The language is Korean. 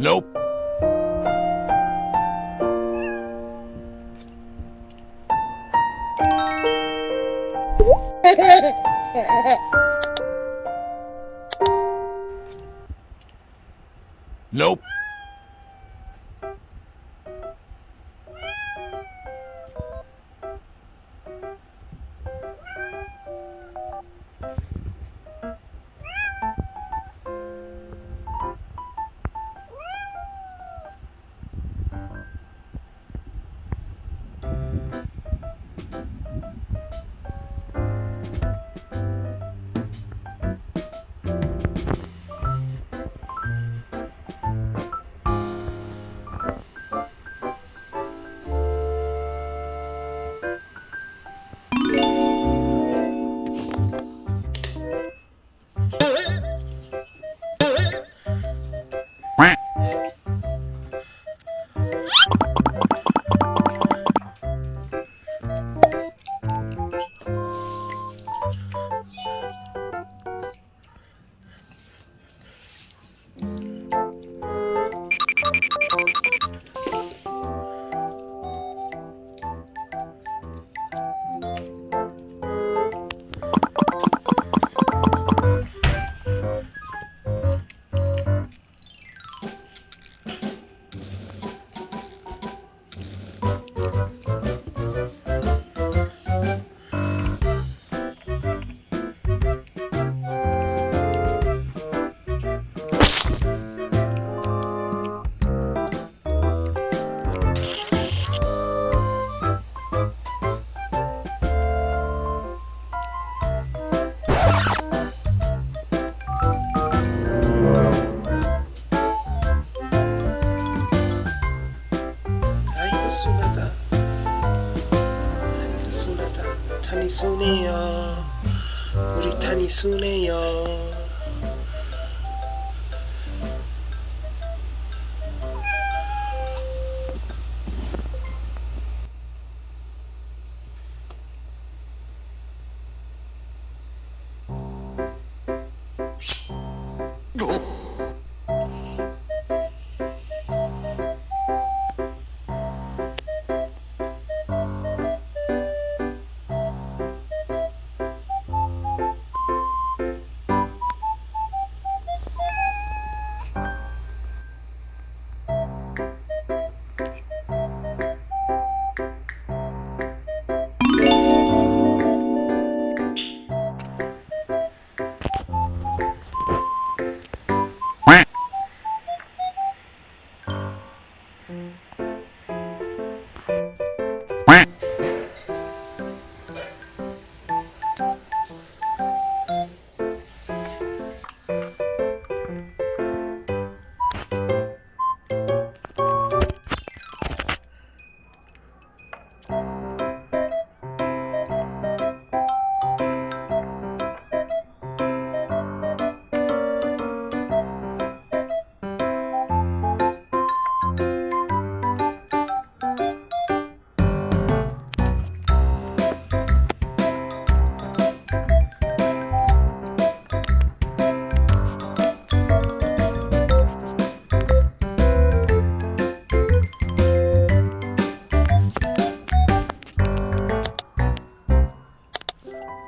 Nope. nope. 미안하다 탄이 순해요 우리 탄이 순해요 어? Mm-hmm.